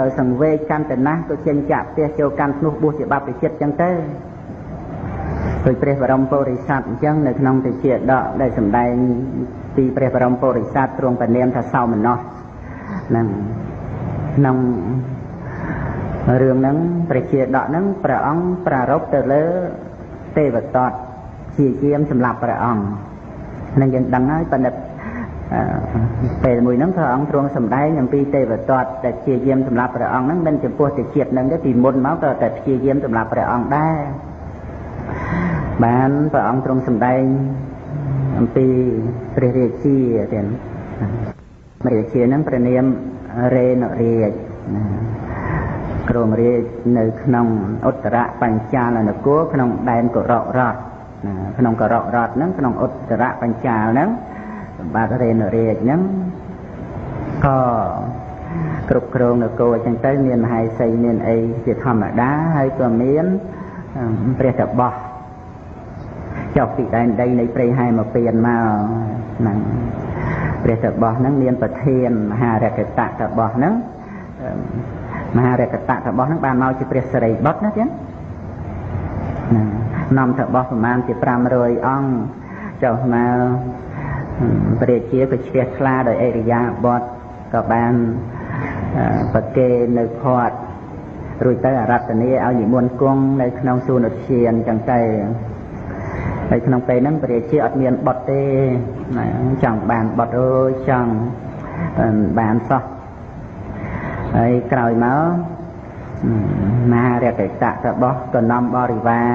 ដោយសង្វេគកាន់តែណាស់ក៏ចេញចាក់ផ្ទះចូលកាន់ធ្នោះបួសជាបព្វជិតចឹងទៅដោយព្រះបរមពុរិស័ទអញ្ចឹងនៅក្នុងតិជាដកដែលសម្ដែងពីព្រះបរមពុរិស័ទទ្រង់ព្រះនាមថាសោមនស្សហ្នឹងក្នុងរឿងហ្នឹងព្រះជាដកហ្នឹងព្រះអង្គប្រារព្ធទៅលើទេវតតជាយាមសម្រាប់ព្រះអង្គនឹងយើងដឹងហើយប៉ុន្តែ ពេលមួយហ្នឹងព្រះអង្គទ្រង់សម្ដែងអំពីទេវទត្តដែលព្យាយាមសម្រាប់ព្រះអង្គហ្នឹងមិនចំពោះទៅជាតិហ្នឹងទេពីមុនមកក៏តែព្យាយាមសម្រាប់ព្រះអង្គដែរបានព្រះអង្គទ្រង់សម្ដែងអំពីព្រះរាជាទៀតព្រះរាជាហ្នឹងព្រះនាមរេនរាជគ្រងរាជនៅក្នុងឧត្តរបញ្ចាលនគរក្នុងដែនកុរៈរដ្ឋក្នុងកុរៈរដ្ឋហ្នឹងក្នុងឧត្តរបញ្ចាលហ្នឹង សម្បត្តិរេនរាជហ្នឹងក៏គ្រប់គ្រងនគរអញ្ចឹងទៅមានមហេសីមានអីជាធម្មតាហើយក៏មានព្រះតបោះចុះពីដែនដីនៃព្រៃហែមកពៀនមកហ្នឹងព្រះតបោះហ្នឹងមានប្រធានមហារកតៈតបោះហ្នឹងមហារកតៈតបោះហ្នឹងបានមកជាព្រះសិរីបុត្រណាចឹងហ្នឹងនាំតបោះប្រមាណជា500អង្គចុះមក ព្រះជាក៏ជ្រះថ្លាដោយអរិយាបថក៏បានប្រគេនៅផាត់រួចទៅអរតនីឲ្យនិមន្តគង់នៅក្នុងសួនឧទ្យានចឹងទៅហើយក្នុងពេលហ្នឹងព្រះជាអត់មានបត់ទេចង់បានបត់អើយចង់បានសោះហើយក្រោយមកមហារកិតៈរបស់កណំបរិវារ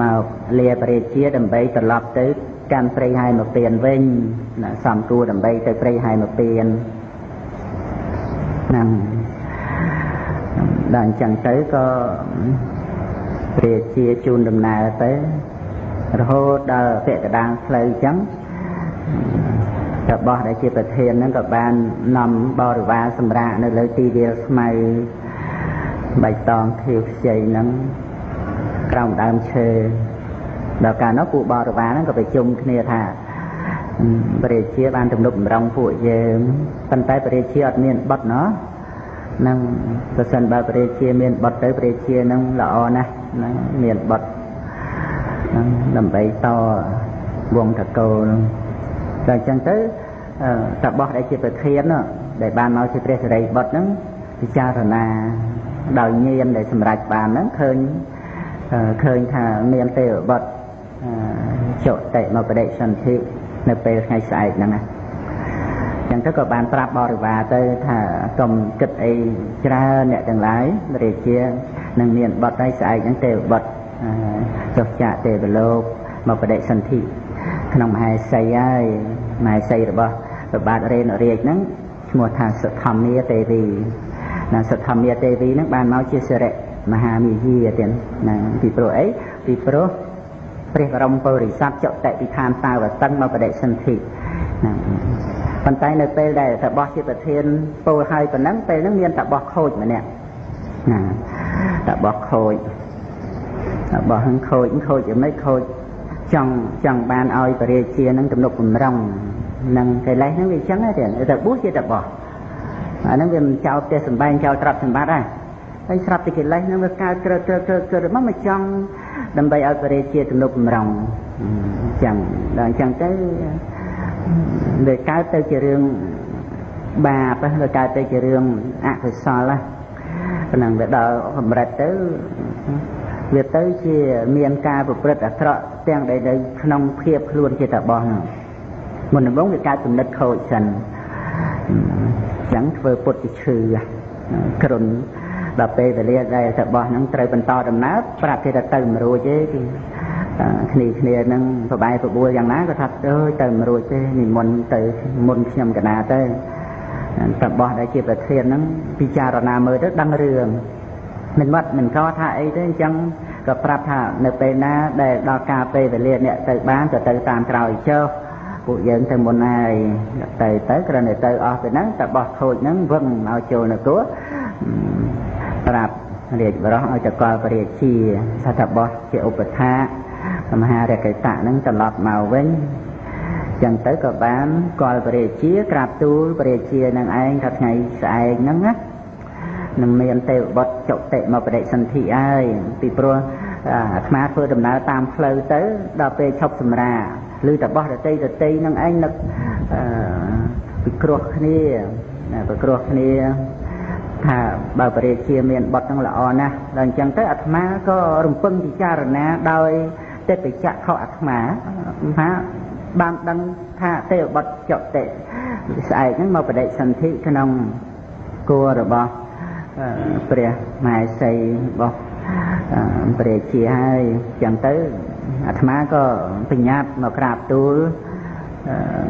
មកលាព្រះជាដើម្បីត្រឡប់ទៅ កាន់ព្រៃហែមកពៀនវិញណាសំគួរដើម្បីទៅព្រៃហែមកពៀនហ្នឹងដល់អញ្ចឹងទៅក៏ព្រះជាជូនដំណើរទៅរហូតដល់ពាក់កដាងផ្លូវអញ្ចឹងរបស់ដែលជាប្រធានហ្នឹងក៏បាននាំបរិវារសម្រាប់នៅលើទីវាលស្មៅបៃតងខៀវខ្ចីហ្នឹងក្រោមដើមឈើ ដល់កាលនោះពួកបរិវារហ្នឹងក៏ប្រជុំគ្នាថាព្រះជាបានទំនុកបំរុងពួកយើងប៉ុន្តែព្រះជាអត់មានបត់ណោះនឹងប្រសិនបើព្រះជាមានបត់ទៅព្រះជានឹងល្អណាស់នឹងមានបត់នឹងដើម្បីតវងតកោនឹងតែអញ្ចឹងទៅតបោះដែលជាប្រធានដែលបានមកជាព្រះសិរីបុត្រហ្នឹងពិចារណាដោយញាណដែលសម្រេចបានហ្នឹងឃើញឃើញថាមានទេវបុត្រ ចុតិមកបដិសន្ធិនៅពេលថ្ងៃស្អែកហ្នឹងណាចឹងទៅក៏បានប្រាប់បរិវារទៅថាកុំគិតអីច្រើនអ្នកទាំងឡាយរាជានឹងមានបត់ឲ្យស្អែកហ្នឹងទេវបុត្រចុះចាកទេវលោកមកបដិសន្ធិក្នុងមហេសីហើយមហេសីរបស់ប្របាទរេនរាជហ្នឹងឈ្មោះថាសទ្ធមាទេវីណាសទ្ធមាទេវីហ្នឹងបានមកជាសិរិមហាមាយាទៀតណាពីព្រោះអីពីព្រោះ ព្រះបរមពុរិស័ទចុតិពិធានតាវតឹងមកបដិសន្ធិហ្នឹងប៉ុន្តែនៅពេលដែលតបោះជាប្រធានពោលឲ្យប៉ុណ្ណឹងពេលហ្នឹងមានតបោះខូចម្នាក់ណាតបោះខូចតបោះហ្នឹងខូចខូចយ៉ាងម៉េចខូចចង់ចង់បានឲ្យពរាជានឹងទំនុកបំរុងនឹងកិលេសហ្នឹងវាអញ្ចឹងទេតែបួសជាតបោះអាហ្នឹងវាមិនចោលផ្ទះសំបែងចោលទ្រព្យសម្បត្តិដែរហើយស្រាប់តែកិលេសហ្នឹងវាកើតក្រើក្រើក្រើក្រើមកមកចង់ ដើម្បីឲ្យបរិជាទំនុកបំរុងអញ្ចឹងដល់អញ្ចឹងទៅវាកើតទៅជារឿងបាបវាកើតទៅជារឿងអកុសលហ្នឹងវាដល់កម្រិតទៅវាទៅជាមានការប្រព្រឹត្តអាក្រក់ទាំងដែលនៅក្នុងភាពខ្លួនជាតបោះហ្នឹងមុនដំបូងវាកើតគំនិតខូចសិនអញ្ចឹងធ្វើពុតជាឈឺគ្រុន ដល់ពេលវេលាដែលតបោះហ្នឹងត្រូវបន្តដំណើរប្រាប់គេថាទៅមិនរួចទេគឺគ្នាគ្នានឹងប្របែប្របួលយ៉ាងណាក៏ថាអើយទៅមិនរួចទេនិមន្តទៅមុនខ្ញុំកណាទៅតបោះដែលជាប្រធានហ្នឹងពិចារណាមើលទៅដឹងរឿងមិនបាត់មិនកថាអីទេអញ្ចឹងក៏ប្រាប់ថានៅពេលណាដែលដល់ការពេលវេលាអ្នកទៅបានក៏ទៅតាមក្រោយចុះពួកយើងទៅមុនហើយទៅទៅគ្រាន់តែទៅអស់ទៅហ្នឹងតែបោះខូចហ្នឹងវឹងឲ្យចូលនគរ ប្រាប់រាជបរោះឲ្យតកលពរាជាថាតបោះជាឧបថាមហារកេតៈហ្នឹងត្រឡប់មកវិញចឹងទៅក៏បានកលពរាជាក្រាបទូលពរាជានឹងឯងថាថ្ងៃស្អែកហ្នឹងណានឹងមានទេវបុត្រចុតិមកបដិសន្ធិហើយពីព្រោះអាត្មាធ្វើដំណើរតាមផ្លូវទៅដល់ពេលឈប់សម្រាឬតបោះរតីរតីនឹងឯងនឹកអឺពិគ្រោះគ្នាពិគ្រោះគ្នា ថាបើបរិជាមានបត់នឹងល្អណាស់ដល់អញ្ចឹងទៅអាត្មាក៏រំពឹងពិចារណាដោយទេពចក្ខុអាត្មាថាបានដឹងថាទេវបុត្រចតិស្អែកហ្នឹងមកបដិសន្ធិក្នុងគួររបស់ព្រះមហេសីរបស់ព្រះជាហើយអញ្ចឹងទៅអាត្មាក៏បញ្ញាតមកក្រាបទូល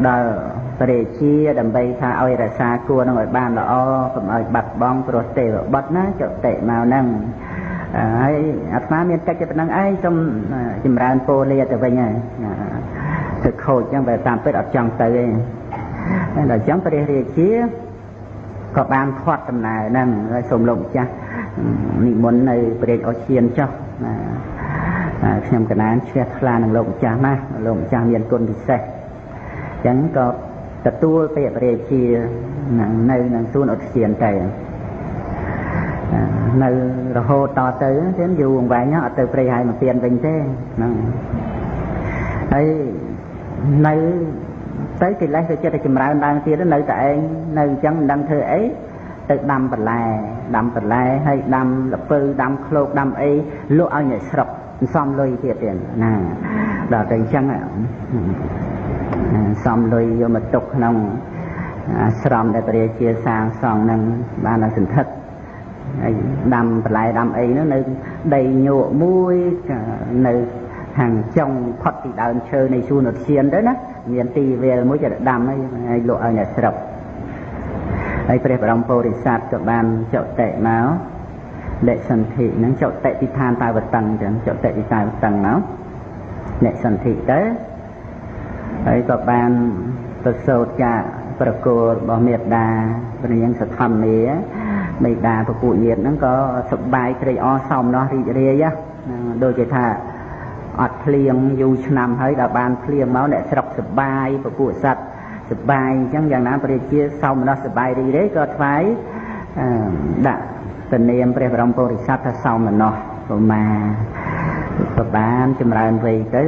ដល់ព្រះជាដើម្បីថាឲ្យរក្សាគួរនឹងឲ្យបានល្អកុំឲ្យបាត់បង់ព្រោះទេវបុត្រណាចតិមកហ្នឹងហើយអាត្មាមានកិច្ចប៉ុណ្ណឹងឯងសូមចម្រើនពោលាទៅវិញហើយទៅខូចចឹងបើតាមពិតអត់ចង់ទៅទេដល់អញ្ចឹងព្រះរាជាក៏បានខាត់ដំណើរហ្នឹងហើយសូមលោកម្ចាស់និមន្តនៅព្រះអឈានចុះខ្ញុំកណានជ្រះថ្លានឹងលោកម្ចាស់ណាស់លោកម្ចាស់មានគុណពិសេសអញ្ចឹងក៏ ទទួលពាក្យព្រះជានឹងនៅនឹងសួនឧទ្យានទៅនៅរហូតតទៅទៀតយូរអង្វែងអត់ទៅព្រៃហើយមកពៀនវិញទេហ្នឹងហើយនៅទៅកិលេសវាចិត្តតែចម្រើនឡើងទៀតនៅតែឯងនៅអញ្ចឹងមិនដឹងធ្វើអីទៅដាំបន្លែដាំបន្លែហើយដាំលពៅដាំឃ្លោកដាំអីលក់ឲ្យអ្នកស្រុកសំលុយទៀតទៀតណាដល់ទៅអញ្ចឹង សំលុយយកមកទុកក្នុងអាស្រមដែលព្រះជាសាងសង់នឹងបានសន្ធិដ្ឋហើយដាំបន្លែដាំអីនោះនៅដីញក់មួយនៅខាងចុងផុតពីដើមឈើនៃសួនឧទ្យានទៅណាមានទីវាលមួយจะដាំហើយលក់ឲ្យអ្នកស្រុកហើយព្រះបរមពុរិស័ទក៏បានចុតិមកលេសន្ធិហ្នឹងចុតិពីឋានតាវតឹងចឹងចុតិពីតាវតឹងមកលេសន្ធិទៅ ហើយក៏បានប្រសូតចាប្រគល់របស់មេត្តាព្រះនាងសធម្មាមេត្តាពពួកញាតិហ្នឹងក៏សប្បាយត្រេកអរសោមនស្សរីករាយដូចជាថាអត់ភ្លៀងយូរឆ្នាំហើយដល់បានភ្លៀងមកអ្នកស្រុកសបាយពពួកសัตว์សបាយអញ្ចឹងយ៉ាងណាព្រះជាសោមនស្សសបាយរីករាយក៏ថ្វាយដាក់ទនាមព្រះបរមពុរិស័ទថាសោមនស្សប្រមាប្របានចម្រើនវ័យទៅ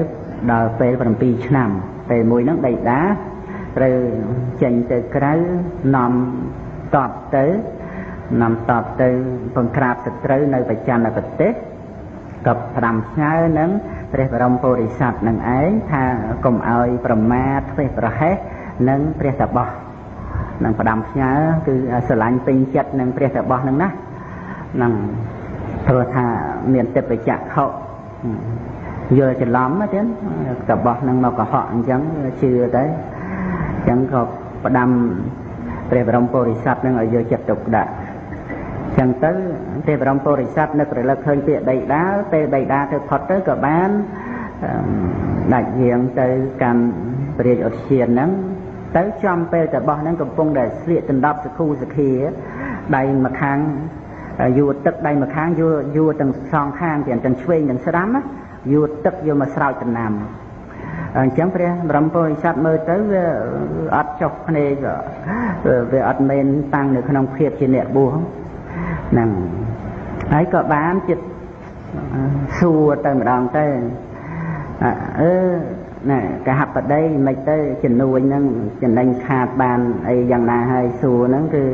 ដល់ពេល7ឆ្នាំ ពេលមួយហ្នឹងដីតាត្រូវចេញទៅក្រៅនាំតបទៅនាំតបទៅបង្ក្រាបសត្រូវនៅបច្ចនប្រទេសក៏ផ្ដាំផ្ញើនឹងព្រះបរមពុរិស័ទនឹងឯងថាកុំឲ្យប្រមាទធ្វេសប្រហែសនឹងព្រះតបោះនឹងផ្ដាំផ្ញើគឺស្រឡាញ់ពេញចិត្តនឹងព្រះតបោះនឹងណានឹងព្រោះថាមានទេពចក្ខុ យល់ច្រឡំទៀតតបោះនឹងមកកុហកអញ្ចឹងជឿទៅអញ្ចឹងក៏ផ្ដាំព្រះបរមពុរិស័ទនឹងឲ្យយកចិត្តទុកដាក់ចឹងទៅទេបរមពុរិស័ទនឹករលឹកឃើញពាក្យដីដាលពេលដីដាលទៅផុតទៅក៏បានដាច់យាងទៅកាន់ព្រះរាជឧទ្យានហ្នឹងទៅចំពេលតបោះហ្នឹងកំពុងតែស្លៀកដណ្ដប់សខូសខាដៃម្ខាងយួរទឹកដៃម្ខាងយួរយួរទាំងសងខាងទាំងទាំងឆ្វេងទាំងស្ដាំ យួរទឹកយកមកស្រោចដំណាំអញ្ចឹងព្រះបរមពុរិស័ទមើលទៅវាអត់ចុះភ្នែកវាអត់មែនតាំងនៅក្នុងភាពជាអ្នកបួសហ្នឹងហើយក៏បានចិត្តសួរទៅម្ដងទៅអឺណែកហបដីមិនទៅជំនួយហ្នឹងចំណេញខាតបានអីយ៉ាងណាហើយសួរហ្នឹងគឺ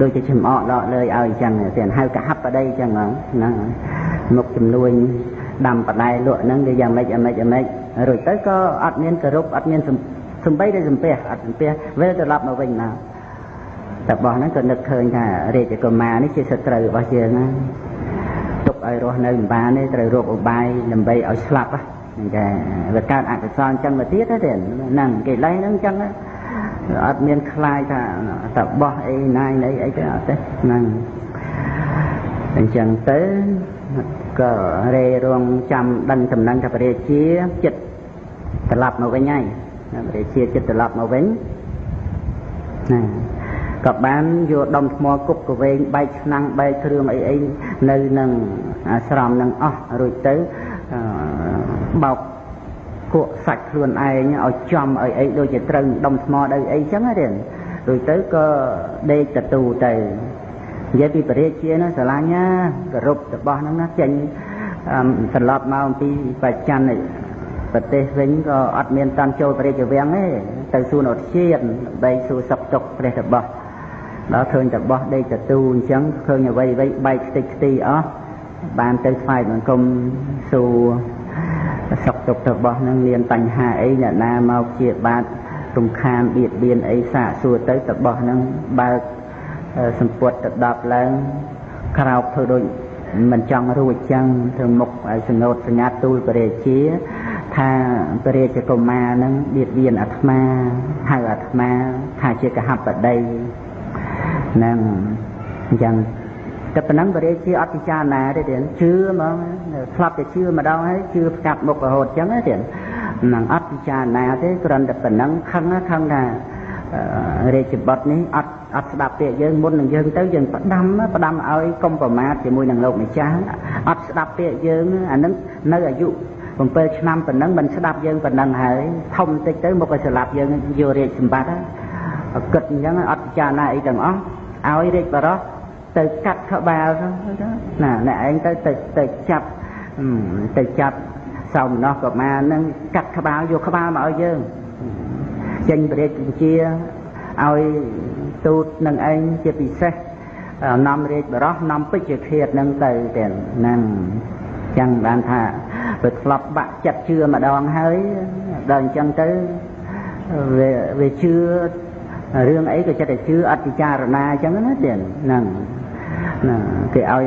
ដូចជាចំអកដកលើយឲ្យអញ្ចឹងទៀតហៅកហបដីអញ្ចឹងហ្នឹងមុខជំនួយ ដាំបដែលក់ហ្នឹងវាយ៉ាងម៉េចយ៉ាងម៉េចយ៉ាងម៉េចរួចទៅក៏អត់មានគោរពអត់មានសំបីតែសំពះអត់សំពះវិលត្រឡប់មកវិញមកតែបោះហ្នឹងក៏នឹកឃើញថារាជកុមារនេះជាសត្រូវរបស់យើងណាទុកឲ្យរស់នៅមិនបានទេត្រូវរកឧបាយដើម្បីឲ្យស្លាប់ហ្នឹងតែវាកើតអកុសលអញ្ចឹងមកទៀតទេហ្នឹងកិលេសហ្នឹងអញ្ចឹងអត់មានខ្លាយថាតបោះអីណាយអីអីទេអត់ទេហ្នឹងអញ្ចឹងទៅ ក៏រេរងចាំដឹងតំណែងថាព្រះរាជាចិត្តត្រឡប់មកវិញហើយព្រះរាជាចិត្តត្រឡប់មកវិញណាក៏បានយកដុំថ្មគប់កវែងបែកឆ្នាំងបែកគ្រឿងអីអីនៅនឹងអាស្រមនឹងអស់រួចទៅបោកគក់សាច់ខ្លួនឯងឲ្យចំឲ្យអីដូចជាត្រូវដុំថ្មដោយអីចឹងទេរួចទៅក៏ដេកតទូទៅ និយាយពីបរិជាណាស្រឡាញ់ណាគោរពរបស់ហ្នឹងណាចេញត្រឡប់មកអំពីបច្ច័នប្រទេសវិញក៏អត់មានតាន់ចូលបរិជាវាំងទេទៅសួនឧទ្យានដើម្បីសួរសុខទុក្ខព្រះរបស់ដល់ឃើញតបោះដេកតទូអញ្ចឹងឃើញអ្វីអ្វីបែកខ្ទេចខ្ទីអស់បានទៅស្វែងបង្គំសួរសុខទុក្ខរបស់នឹងមានបញ្ហាអីអ្នកណាមកជាបាតរំខានបៀតបៀនអីសាកសួរទៅតបោះនឹងបើក សម្ពុតទៅដប់ឡើងក្រោកធ្វើដូចមិនចង់រួចចឹងធ្វើមុខឲ្យសង្កត់សញ្ញាទូលពរាជា ថាពរាជកុមារនឹងបៀតបៀនអាត្មាហៅអាត្មាថាជាកហបតីនឹងអញ្ចឹងតែប៉ុណ្ណឹងបរិជាអត់ពិចារណាទេទៀតជឿហ្មងស្លាប់តែជឿម្ដងហើយជឿផ្កាប់មុខរហូតអញ្ចឹងទៀតនឹងអត់ពិចារណាទេគ្រាន់តែប៉ុណ្ណឹងខឹងខឹងថា រាជបុត្រនេះអត់អត់ស្ដាប់ពាក្យយើងមុននឹងយើងទៅយើងផ្ដាំផ្ដាំឲ្យកុំប្រមាថជាមួយនឹងលោកម្ចាស់អត់ស្ដាប់ពាក្យយើងអានឹងនៅអាយុ7ឆ្នាំប៉ុណ្ណឹងមិនស្ដាប់យើងប៉ុណ្ណឹងហើយធំតិចទៅមកឲ្យស្លាប់យើងយករាជសម្បត្តិគិតអញ្ចឹងអត់ពិចារណាអីទាំងអស់ឲ្យរាជបរោះទៅកាត់ក្បាលណាអ្នកឯងទៅទៅទៅចាប់ទៅចាប់សោមនោះកុមារនឹងកាត់ក្បាលយកក្បាលមកឲ្យយើង ចេញព្រះរាជបញ្ជាឲ្យទូតនឹងឯងជាពិសេសនាំរាជបរោះនាំពេជ្ជឃាតនឹងទៅទាំងហ្នឹងចឹងបានថាវាធ្លាប់បាក់ចិត្តជឿម្ដងហើយដល់អញ្ចឹងទៅវាវាជឿរឿងអីក៏ចិត្តតែជឿអត់ពិចារណាអញ្ចឹងណាទៀតហ្នឹងណាគេឲ្យ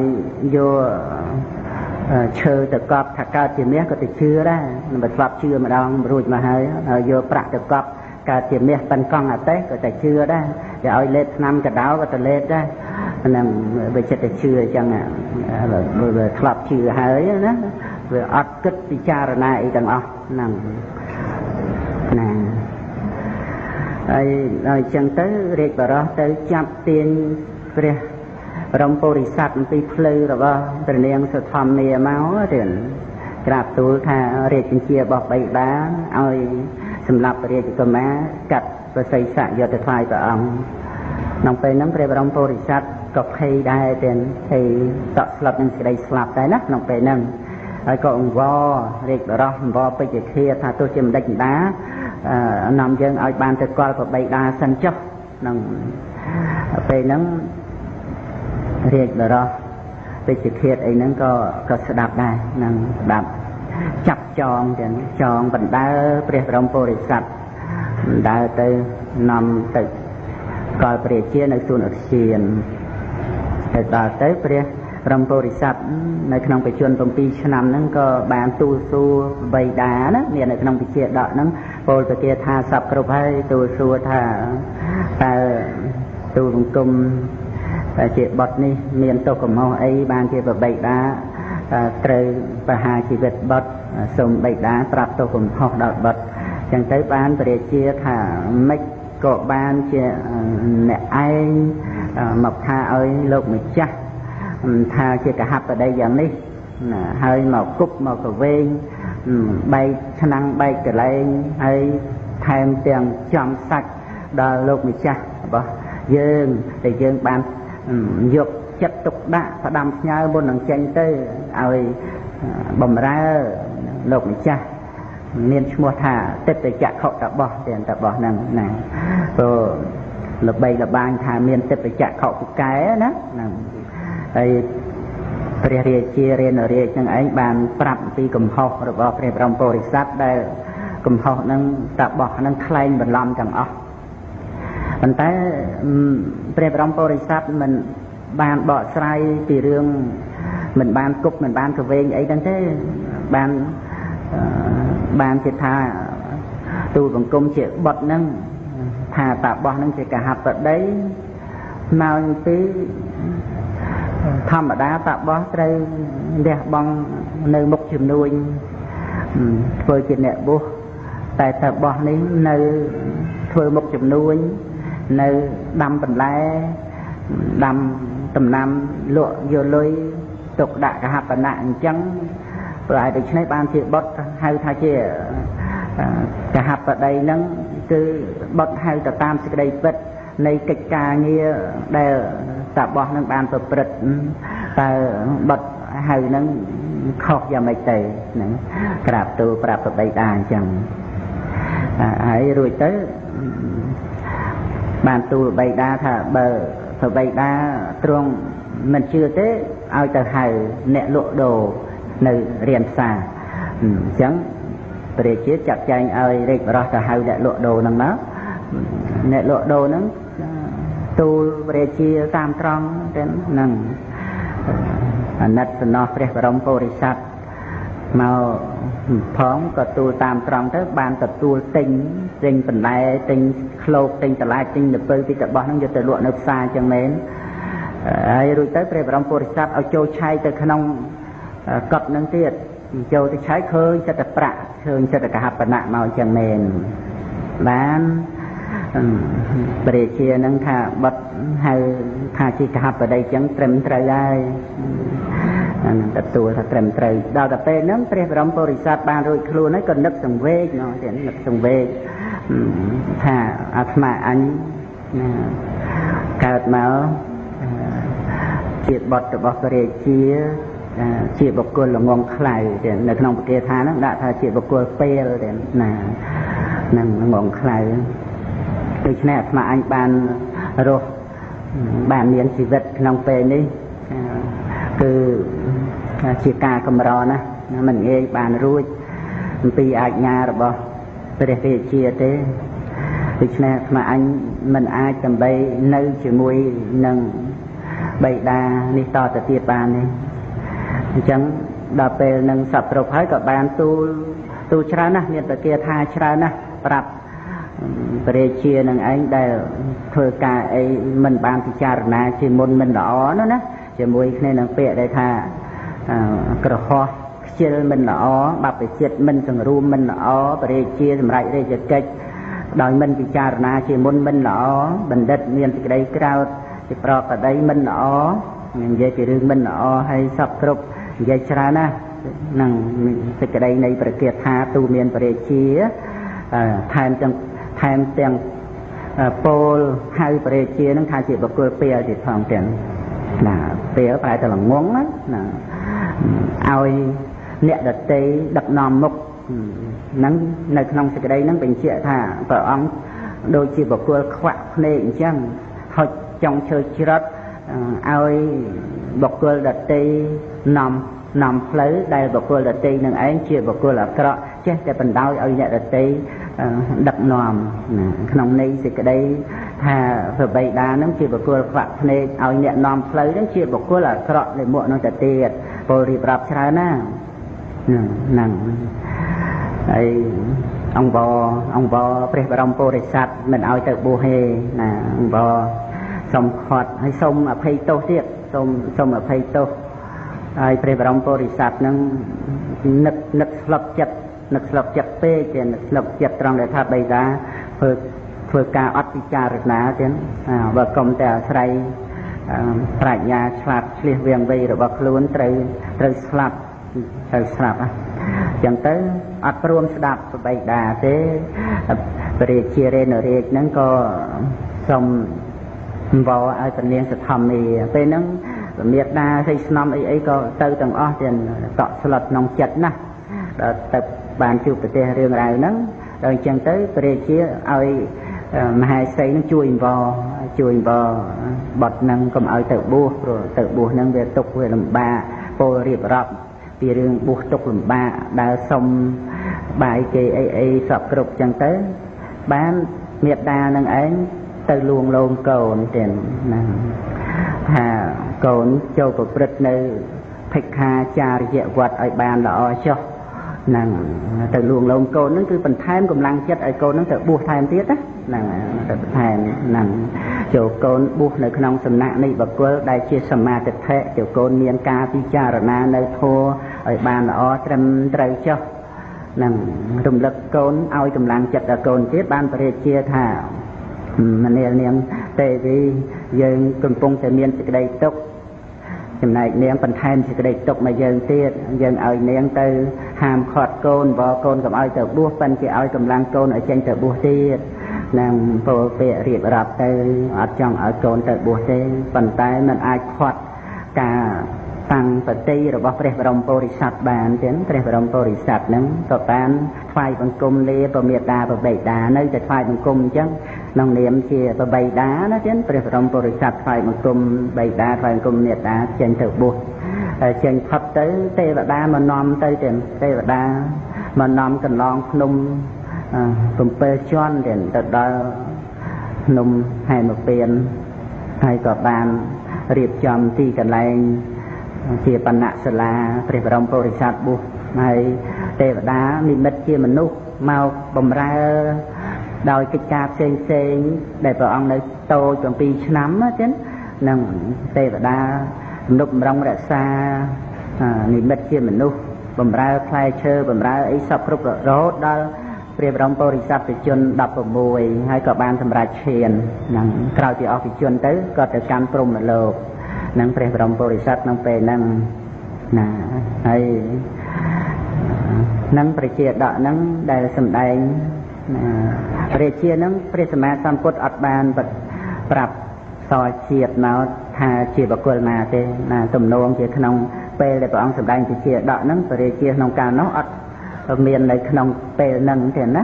យកឈើទៅកប់ថាកើតជាមាសក៏ទៅជឿដែរមិនស្លាប់ជឿម្ដងរួចមកហើយហើយយកប្រាក់ទៅកប់ កើតជាមាសប៉ិនកង់អតេះក៏តែជឿដែរគេឲ្យលេបឆ្នាំកដោក៏ទៅលេបដែរហ្នឹងវាចិត្តតែជឿអញ្ចឹងវាធ្លាប់ជឿហើយណាវាអត់គិតពិចារណាអីទាំងអស់ហ្នឹងណាហើយដល់អញ្ចឹងទៅរាជបរោះទៅចាប់ទាញព្រះរំពុរិស័ទអំពីផ្លូវរបស់ព្រះនាងសុធម្មនាមកទៀតក្រាបទូលថារាជបញ្ជារបស់បៃតាឲ្យ សម្រាប់រាជកុមារកាត់ប្រសិទ្ធៈយកទៅថ្វាយព្រះអង្គក្នុងពេលហ្នឹងព្រះបរមពុរិស័ទក៏ភ័យដែរទាំងភ័យតក់ស្លុតនឹងក្តីស្លាប់ដែរណាក្នុងពេលហ្នឹងហើយក៏អង្វររាជបរោះអង្វរពេជ្ជឃាថាទោះជាម្ដេចម្ដានាំយើងឲ្យបានទៅកលប្របីដាសិនចុះក្នុងពេលហ្នឹងរាជបរោះពេជ្ជឃាតអីហ្នឹងក៏ក៏ស្ដាប់ដែរនឹងស្ដាប់ចាប់ ចងទាំងចងបណ្ដើព្រះបរមពុរិស័ទបណ្ដើទៅនាំទៅកលព្រះជានៅសួនឧទ្យានទៅដល់ទៅព្រះព្រមពុរិស័ទនៅក្នុងបច្ចុប្បន្ន7ឆ្នាំហ្នឹងក៏បានទូលសួរបៃតាណាមាននៅក្នុងវិជាដកហ្នឹងពោលទៅគេថាសពគ្រប់ហើយទូលសួរថាតើទូលបង្គំតែជាបត់នេះមានទោសកំហុសអីបានជាបបៃតា ត្រូវប្រហារជីវិតបត់សូមបៃតាប្រាប់ទោសកំហុសដល់បត់ចឹងទៅបានពរាជាថាម៉េចក៏បានជាអ្នកឯងមកថាឲ្យលោកម្ចាស់ថាជាកហបដីយ៉ាងនេះណាហើយមកគប់មកកវែងបែកឆ្នាំងបែកកលែងហើយថែមទាំងចំសាច់ដល់លោកម្ចាស់របស់យើងដែលយើងបានយកចិត្តទុកដាក់ផ្ដាំផ្ញើមុននឹងចេញទៅ ឲ្យបំរើលោកម្ចាស់មានឈ្មោះថាទិដ្ឋចក្ខុតបោះទាំងតបោះហ្នឹងណាព្រោះល្បីល្បាញថាមានទិដ្ឋចក្ខុពូកែណាហ្នឹងហើយព្រះរាជារានរាជនឹងឯងបានប្រាប់អំពីកំហុសរបស់ព្រះបរមពុរិស័ទដែលកំហុសនឹងតបោះនឹងខ្លែងបន្លំទាំងអស់ប៉ុន្តែព្រះបរមពុរិស័ទមិនបានបកស្រាយពីរឿង មិនបានគប់មិនបានកវែងអីហ្នឹងទេបានបានជាថាទូលបង្គំជាបុតហ្នឹងថាតាបោះហ្នឹងជាកហបដីមកពីធម្មតាតាបោះត្រូវលះបង់នៅមុខជំនួញធ្វើជាអ្នកបុស្សតែតាបោះនេះនៅធ្វើមុខជំនួញនៅដាំបន្លែដាំដំណាំលក់យកលុយ ទុកដាក់កហបណៈអញ្ចឹងប្រហែលដូច្នេះបានជាបុតហៅថាជាកហបដីហ្នឹងគឺបុតហៅទៅតាមសេចក្តីពិតនៃកិច្ចការងារដែលតាបោះនឹងបានប្រព្រឹត្តតើបត់ហៅនឹងខុសយ៉ាងម៉េចទៅហ្នឹងក្រាបទូលប្រាប់ប្របីតាអញ្ចឹងហើយរួចទៅបានទូលបៃតាថាបើប្របីតាទ្រង់មិនជឿទេ ឲ្យទៅហៅអ្នកលក់ដូរនៅរៀនផ្សារអញ្ចឹងព្រះជាចាត់ចែងឲ្យរាជបរោះទៅហៅអ្នកលក់ដូរហ្នឹងមកអ្នកលក់ដូរហ្នឹងទូលព្រះជាតាមត្រង់ទៅហ្នឹងអាណិតសំណោះព្រះបរមពុរិស័ទមកផងក៏ទូលតាមត្រង់ទៅបានទទួលទិញទិញបន្លែទិញឃ្លោកទិញតឡាចទិញលពៅពីតបោះហ្នឹងយកទៅលក់នៅផ្សារចឹងមែន ហើយរួចទៅព្រះបរមពុរិស័ទឲ្យចូលឆែកទៅក្នុងកត់ហ្នឹងទៀតចូលទៅឆែកឃើញចិត្តតែប្រាក់ឃើញចិត្តកហបណៈមកចឹងមែនបានព្រះជានឹងថាបត់ហៅថាជាកហបតីចឹងត្រឹមត្រូវហើយអានឹងទទួលថាត្រឹមត្រូវដល់តែពេលហ្នឹងព្រះបរមពុរិស័ទបានរួចខ្លួនហើយក៏នឹកសង្វេគនោះទៀតនឹកសង្វេគថាអាត្មាអញណាកើតមក ជាបុត្ររបស់ព្រះរាជាជាបុគ្គលល្ងងខ្លៅទៀតនៅក្នុងប្រកាសថាហ្នឹងដាក់ថាជាបុគ្គលពេលទៀតណានឹងល្ងងខ្លៅដូច្នេះអាត្មាអញបានរស់បានមានជីវិតក្នុងពេលនេះគឺជាការកម្រណាមិនងាយបានរួចអំពីអាជ្ញារបស់ព្រះរាជាទេដូច្នេះអាត្មាអញមិនអាចដើម្បីនៅជាមួយនឹង បៃតានេះតទៅទៀតបានទេអញ្ចឹងដល់ពេលនឹងសពគ្រប់ហើយក៏បានទូលទូលច្រើនណាស់មានប្រគាថាច្រើនណាស់ប្រាប់ព្រះជានឹងឯងដែលធ្វើការអីមិនបានពិចារណាជាមុនមិនល្អនោះណាជាមួយគ្នានឹងពាក្យដែលថាក្រហោះខ្ជិលមិនល្អបព្វជិតមិនសង្រួមមិនល្អបរិជាសម្រាប់រាជកិច្ចដោយមិនពិចារណាជាមុនមិនល្អបណ្ឌិតមានសេចក្តីក្រោត ជាប្រកបដីមិនល្អនិយាយពីរឿងមិនល្អហើយសពគ្រប់និយាយច្រើនណាស់នឹងសេចក្តីនៃប្រកាសថាទូមានបរិជាថែមទាំងថែមទាំងពោលហៅបរិជានឹងថាជាបុគ្គលពេលទៀតផងទាំងណាពេលប្រែទៅល្ងងណាឲ្យអ្នកដតីដឹកនាំមុខហ្នឹងនៅក្នុងសេចក្តីហ្នឹងបញ្ជាក់ថាព្រះអង្គដូចជាបុគ្គលខ្វាក់ភ្នែកអញ្ចឹងហុច ចង់ឈើច្រត់ឲ្យបុគ្គលដតីនាំនាំផ្លូវដែលបុគ្គលដតីនឹងឯងជាបុគ្គលអាក្រក់ចេះតែបណ្ដោយឲ្យអ្នកដតីដឹកនាំក្នុងន័យសេចក្តីថាប្របីតានឹងជាបុគ្គលខ្វាក់ភ្នែកឲ្យអ្នកនាំផ្លូវនឹងជាបុគ្គលអាក្រក់លើមុខនឹងទៅទៀតពលរៀបរាប់ច្រើនណាហ្នឹងហើយអង្គបអង្គបព្រះបរមពុរិស័ទមិនឲ្យទៅបួសទេណាអង្គប សុំខត់ហើយសុំអភ័យទោសទៀតសុំសុំអភ័យទោសហើយព្រះបរមពុរិស័ទនឹងនឹកនឹកស្លុបចិត្តនឹកស្លុបចិត្តពេកទេនឹកស្លុបចិត្តត្រង់ដែលថាបៃតាធ្វើធ្វើការអត់ពិចារណាទៀតបើកុំតែអាស្រ័យប្រាជ្ញាឆ្លាតឆ្លៀសវាងវៃរបស់ខ្លួនត្រូវត្រូវស្លាប់ត្រូវស្លាប់អញ្ចឹងទៅអត់ព្រមស្ដាប់បបៃតាទេព្រះរាជារេនរាជហ្នឹងក៏សុំ វល់ឲ្យពនាងសធម្មាពេលហ្នឹងមេដាស្អីស្នំអីអីក៏ទៅទាំងអស់ទាំងតក់ស្លុតក្នុងចិត្តណាដល់ទៅបានជួបប្រទេសរឿងរ៉ាវហ្នឹងដល់អញ្ចឹងទៅព្រះរាជាឲ្យមហេសីនឹងជួយអង្វរជួយអង្វរបត់នឹងកុំឲ្យទៅបួសព្រោះទៅបួសនឹងវាទុកវាលំបាកពលរៀបរាប់ពីរឿងបួសទុកលំបាកដើរសុំបាយគេអីអីសពគ្រប់ចឹងទៅបានមេត្តានឹងឯង ទៅលួងលោមកូនទៀតណាថាកូនចូលប្រព្រឹត្តនៅភិក្ខាចារយវត្តឲ្យបានល្អចុះហ្នឹងទៅលួងលោមកូនហ្នឹងគឺបន្ថែមកម្លាំងចិត្តឲ្យកូនហ្នឹងទៅបួសថែមទៀតណាហ្នឹងទៅបន្ថែមហ្នឹងចូលកូនបួសនៅក្នុងសំណាក់នៃបកុលដែលជាសមាទិដ្ឋិចូលកូនមានការពិចារណានៅធម៌ឲ្យបានល្អត្រឹមត្រូវចុះនឹងរំលឹកកូនឲ្យកម្លាំងចិត្តដល់កូនទៀតបានបរិជាថា មនាលនាងទេវីយើងកំពុងតែមានសេចក្តីទុក្ខចំណែកនាងបន្ថែមសេចក្តីទុកមកយើងទៀតយើងឲ្យនាងទៅហាមឃាត់កូនបកូនកុំឲ្យទៅបួសប៉ិនគេឲ្យកម្លាំងកូនឲ្យចេញទៅបួសទៀតនឹងពោលពាក្យរៀបរាប់ទៅអត់ចង់ឲ្យកូនទៅបួសទេប៉ុន្តែมันអាចខាត់ការតាំងបតិរបស់ព្រះបរមពុរិស័ទបានចឹងព្រះបរមពុរិស័ទហ្នឹងក៏បានថ្វាយបង្គំលាប្រមេតាប្របិតានៅតែថ្វាយបង្គំអញ្ចឹង ក្នុងនាមជាប្របិតាណាចឹងព្រះបរមពុរិស័ទថ្វាយបង្គំបិតាថ្វាយបង្គំមេតាចេញទៅបួសចេញផុតទៅទេវតាមកនាំទៅចឹងទេវតាមកនាំកន្លងភ្នំ7ជាន់ទៀតទៅដល់ភ្នំហែមពៀនហើយក៏បានរៀបចំទីកន្លែងជាបណ្ណៈសាលាព្រះបរមពុរិស័ទបុស្សហើយទេវតានិមិត្តជាមនុស្សមកបំរើ ដោយកិច្ចការផ្សេងផ្សេងដែលព្រះអង្គនៅតូច7ឆ្នាំចឹងនឹងទេវតាទំនុកបំរុងរក្សានិមិត្តជាមនុស្សបំរើផ្លែឈើបំរើអីសពគ្រប់រហូតដល់ព្រះបរមពុរិស័ទជន16ហើយក៏បានសម្រេចឈាននឹងក្រោយពីអស់ពីជនទៅក៏ទៅកាន់ព្រំលោកនឹងព្រះបរមពុរិស័ទក្នុងពេលហ្នឹងណាហើយនឹងប្រជាដកហ្នឹងដែលសម្ដែងព្រះជាហ្នឹងព្រះសម្មាសម្ពុទ្ធអត់បានប្រាប់សរជាតិមកថាជាបកុលណាទេណាទំនងជាក្នុងពេលដែលព្រះអង្គសម្ដែងជាដកហ្នឹងព្រះជាក្នុងកាលនោះអត់មាននៅក្នុងពេលហ្នឹងទេណា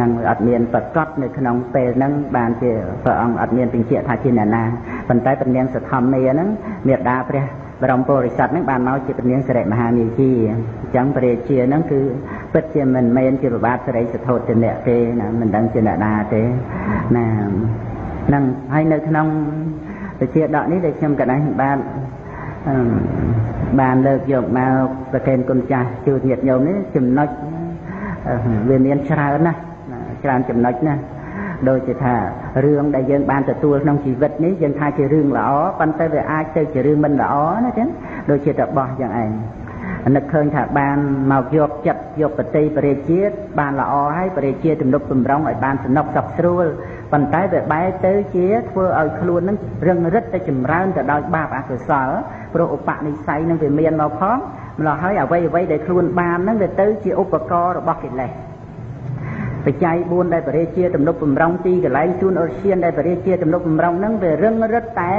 នឹងអត់មានប្រកបនៅក្នុងពេលហ្នឹងបានជាព្រះអង្គអត់មានបញ្ជាក់ថាជាអ្នកណាប៉ុន្តែព្រះនាងសធម្មាហ្នឹងមេដាព្រះបរមពុរិស័ទហ្នឹងបានមកជាព្រះនាងសិរិមហានាជីអញ្ចឹងព្រះរាជាហ្នឹងគឺ ពិតជាមិនមែនជាប្របាទសិរីសធោទនៈទេណាមិនដឹងជាអ្នកណាទេណាហ្នឹងហើយនៅក្នុងវិជាដកនេះដែលខ្ញុំកណ្ដាស់បានបានលើកយកមកប្រកេនគុណចាស់ជួញាតញោមនេះចំណុចវាមានច្រើនណាស់ច្រើនចំណុចណាស់ដូចជាថារឿងដែលយើងបានទទួលក្នុងជីវិតនេះយើងថាជារឿងល្អប៉ុន្តែវាអាចទៅជារឿងមិនល្អណាចឹងដូចជាតបោះយ៉ាងឯង នឹកឃើញថាបានមកយកចិត្តយកបតីបរិជាតិបានល្អហើយបរិជាទំនុកបំរុងឲ្យបានសំណុកសុខស្រួលប៉ុន្តែវាបែរទៅជាធ្វើឲ្យខ្លួននឹងរឹងរិតទៅចម្រើនទៅដោយបាបអកុសលព្រោះឧបនិស្ស័យនឹងវាមានមកផងម្ល៉េះហើយអ្វីអ្វីដែលខ្លួនបានហ្នឹងវាទៅជាឧបករណ៍របស់កិលេសបច្ច័យ4ដែលបរិជាទំនុកបំរុងទីកន្លែងជូនអរឈានដែលបរិជាទំនុកបំរុងហ្នឹងវារឹងរិតតែ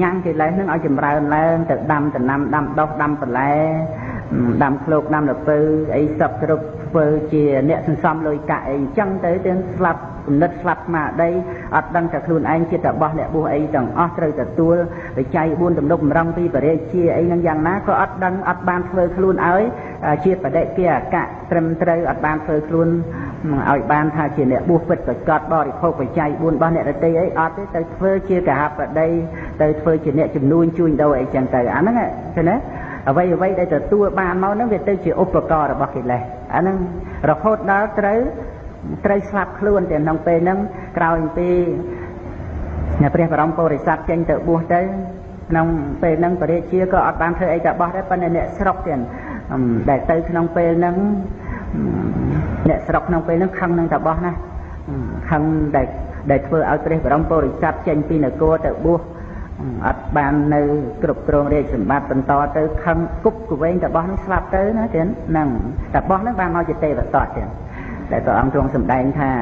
ញ៉ាំងកិលេសហ្នឹងឲ្យចម្រើនឡើងទៅដាំដំណាំដាំដុះដាំបន្លែ ដាំឃ្លោកដាំលពៅអីសពគ្រប់ធ្វើជាអ្នកសន្សំលុយកាក់អីអញ្ចឹងទៅទាំងស្លាប់គំនិតស្លាប់ស្មារតីអត់ដឹងតែខ្លួនឯងជាតបោះអ្នកបួសអីទាំងអស់ត្រូវទទួលបច្ច័យ4ទំនុកម្រងពីបរិជាអីនឹងយ៉ាងណាក៏អត់ដឹងអត់បានធ្វើខ្លួនឲ្យជាបដិគាអកៈត្រឹមត្រូវអត់បានធ្វើខ្លួនឲ្យបានថាជាអ្នកបួសពិតប្រកបបរិភោគបច្ច័យ4របស់អ្នករតីអីអត់ទេទៅធ្វើជាកហបតីទៅធ្វើជាអ្នកជំនួញជួញដូរអីចឹងទៅអាហ្នឹងឃើញទេ អ្វីអ្វីដែលទទួលបានមកហ្នឹងវាទៅជាឧបករណ៍របស់កិលេសអាហ្នឹងរហូតដល់ត្រូវត្រូវស្លាប់ខ្លួនតែក្នុងពេលហ្នឹងក្រោយពីព្រះបរមពុរិស័ទចេញទៅបួសទៅក្នុងពេលហ្នឹងបរិជាក៏អត់បានធ្វើអីតែបោះដែរប៉ុន្តែអ្នកស្រុកទៀតដែលទៅក្នុងពេលហ្នឹងអ្នកស្រុកក្នុងពេលហ្នឹងខឹងនឹងតែបោះណាខឹងដែលដែលធ្វើឲ្យព្រះបរមពុរិស័ទចេញពីនគរទៅបួស អត់បាននៅគ្រប់គ្រងរាជសម្បត្តិបន្តទៅខឹងគប់កវែងតបោះនឹងស្លាប់ទៅណាទៀតហ្នឹងតបោះហ្នឹងបានមកជាទេវតតទៀតដែលព្រះអង្គទ្រង់សម្ដែងថា